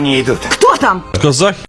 не идут. Кто там? Казахи.